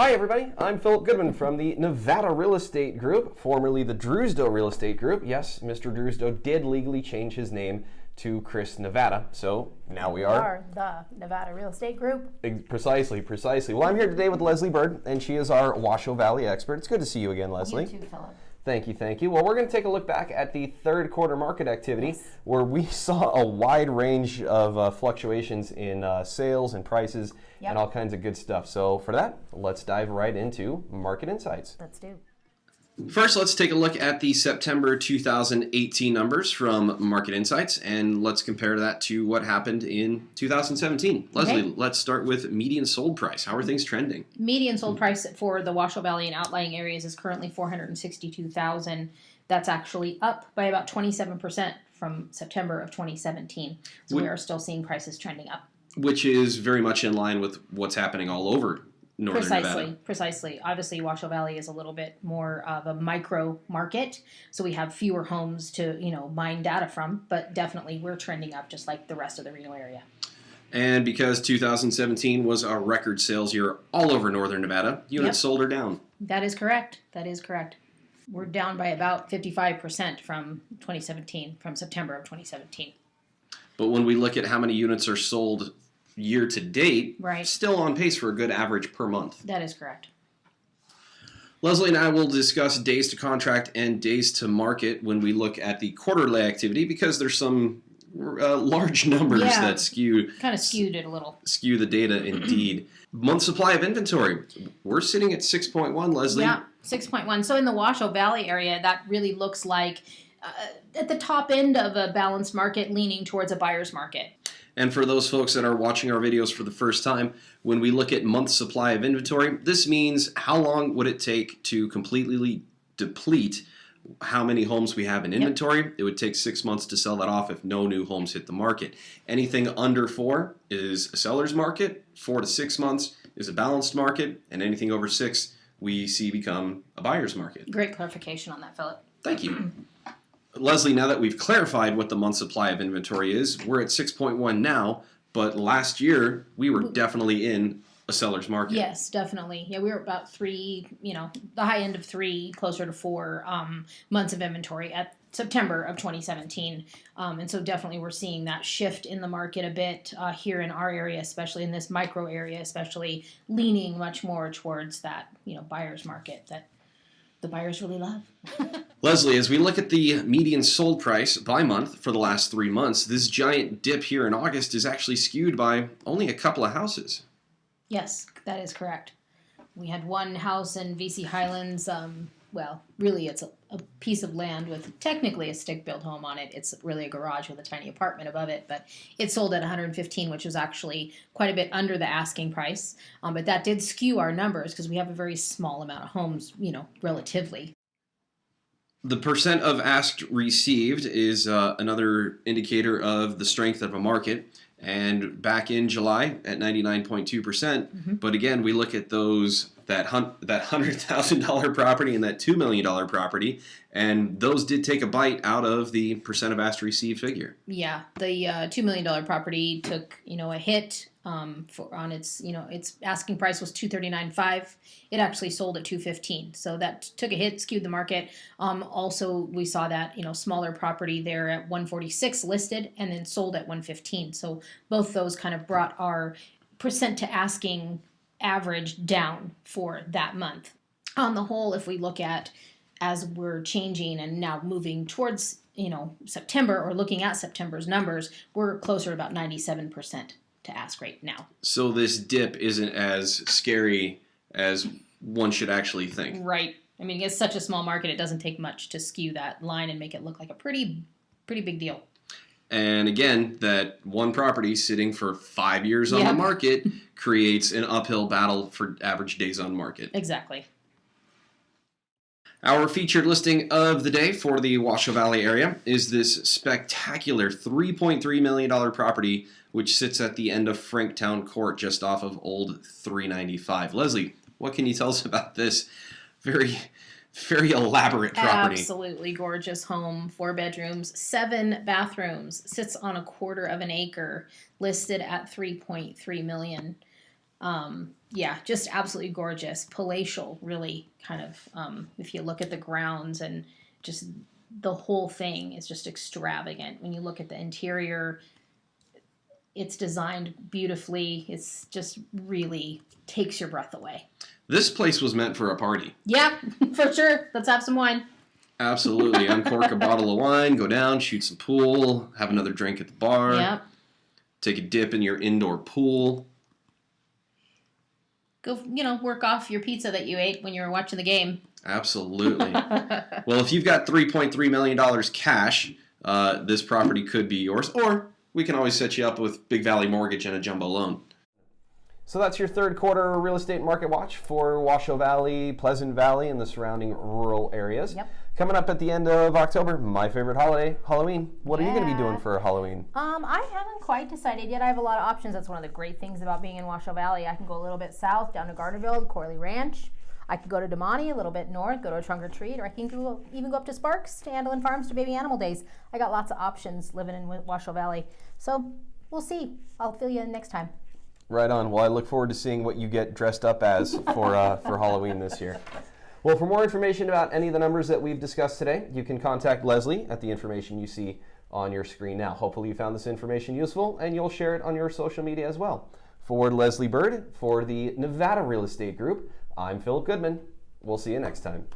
Hi, everybody. I'm Philip Goodman from the Nevada Real Estate Group, formerly the Drewsdo Real Estate Group. Yes, Mr. Drewsdo did legally change his name to Chris Nevada, so now we are. are the Nevada Real Estate Group. Precisely, precisely. Well, I'm here today with Leslie Bird, and she is our Washoe Valley expert. It's good to see you again, Leslie. You too, Philip. Thank you, thank you. Well, we're going to take a look back at the third quarter market activity where we saw a wide range of uh, fluctuations in uh, sales and prices Yep. and all kinds of good stuff. So, for that, let's dive right into market insights. Let's do. First, let's take a look at the September 2018 numbers from Market Insights, and let's compare that to what happened in 2017. Leslie, Okay. let's start with median sold price. How are things trending? Median sold price for the Washoe Valley and outlying areas is currently 462,000. That's actually up by about 27% from September of 2017. So we Would- are still seeing prices trending up. Which is very much in line with what's happening all over northern Precisely, Nevada. precisely. Obviously, Washoe Valley is a little bit more of a micro market, so we have fewer homes to you know mine data from. But definitely, we're trending up just like the rest of the Reno area. And because 2017 was a record sales year all over northern Nevada, units Yep. sold are down. That is correct. That is correct. We're down by about 55% from 2017, from September of 2017. But when we look at how many units are sold year to date, Right. still on pace for a good average per month. That is correct. Leslie and I will discuss days to contract and days to market when we look at the quarterly activity because there's some uh, large numbers Yeah. that skew Kind of skewed it a little. skew the data indeed. Month supply of inventory. We're sitting at 6.1, Leslie. Yeah, 6.1. So in the Washoe Valley area, that really looks like uh, at the top end of a balanced market leaning towards a buyer's market. And for those folks that are watching our videos for the first time, when we look at month supply of inventory, this means how long would it take to completely deplete how many homes we have in inventory. It would take six months to sell that off if no new homes hit the market. Anything under four is a seller's market, four to six months is a balanced market, and anything over six we see become a buyer's market. Great clarification on that, Philip. Thank you. Leslie, now that we've clarified what the month supply of inventory is, we're at 6.1 now, but last year we were definitely in a seller's market. Yes, definitely. Yeah, we were about three, you know, the high end of three, closer to four um, months of inventory at September of 2017. Um, and so definitely we're seeing that shift in the market a bit uh, here in our area, especially in this micro area, especially leaning much more towards that, you know, buyer's market that the buyers really love. Leslie, as we look at the median sold price by month for the last three months, this giant dip here in August is actually skewed by only a couple of houses. Yes, that is correct. We had one house in VC Highlands. Um, well, really, it's a, a piece of land with technically a stick-built home on it. It's really a garage with a tiny apartment above it, but it sold at 115, which was actually quite a bit under the asking price. Um, but that did skew our numbers because we have a very small amount of homes, you know, relatively. The percent of asked received is uh, another indicator of the strength of a market. And back in July at 99.2%. percent But again, we look at those that that hundred thousand dollar property and that two million dollar property, and those did take a bite out of the percent of asked received figure. Yeah, the uh, two million dollar property took you know a hit um, for on its you know its asking price was two thirty nine five. It actually sold at two fifteen, so that took a hit, skewed the market. Um, also, we saw that you know smaller property there at one forty six listed and then sold at one fifteen. So both those kind of brought our percent to asking average down for that month. On the whole, if we look at as we're changing and now moving towards you know September or looking at September's numbers, we're closer to about 97% to ask rate now. So this dip isn't as scary as one should actually think. Right. I mean, it's such a small market; it doesn't take much to skew that line and make it look like a pretty, pretty big deal. And again, that one property sitting for five years on Yeah. the market creates an uphill battle for average days on market. Exactly. Our featured listing of the day for the Washoe Valley area is this spectacular $3.3 million property, which sits at the end of Franktown Court just off of Old 395. Leslie, what can you tell us about this very, very elaborate property? Absolutely gorgeous home, four bedrooms, seven bathrooms, sits on a quarter of an acre, listed at 3.3 million. Um, yeah, just absolutely gorgeous, palatial, really kind of. Um, if you look at the grounds and just the whole thing is just extravagant. When you look at the interior, it's designed beautifully. It's just really takes your breath away. This place was meant for a party. Yeah, for sure. Let's have some wine. Absolutely. Uncork a bottle of wine, go down, shoot some pool, have another drink at the bar, Yep. take a dip in your indoor pool. Go, you know, work off your pizza that you ate when you were watching the game. Absolutely. well, if you've got $3.3 million cash, uh, this property could be yours, or we can always set you up with Big Valley Mortgage and a jumbo loan. So that's your third quarter real estate market watch for Washoe Valley, Pleasant Valley, and the surrounding rural areas. Yep. Coming up at the end of October, my favorite holiday, Halloween. What are you going to be doing for Halloween? Um, I haven't quite decided yet. I have a lot of options. That's one of the great things about being in Washoe Valley. I can go a little bit south down to Gardnerville, Corley Ranch. I could go to Damonte, a little bit north, go to a trunk or treat, or I can go, even go up to Sparks to Andelin Farms to Baby Animal Days. I got lots of options living in Washoe Valley. So we'll see. I'll fill you in next time. Right on. Well, I look forward to seeing what you get dressed up as for uh, for Halloween this year. Well, for more information about any of the numbers that we've discussed today, you can contact Leslie at the information you see on your screen now. Hopefully, you found this information useful and you'll share it on your social media as well. For Leslie Bird, for the Nevada Real Estate Group, I'm Philip Goodman. We'll see you next time.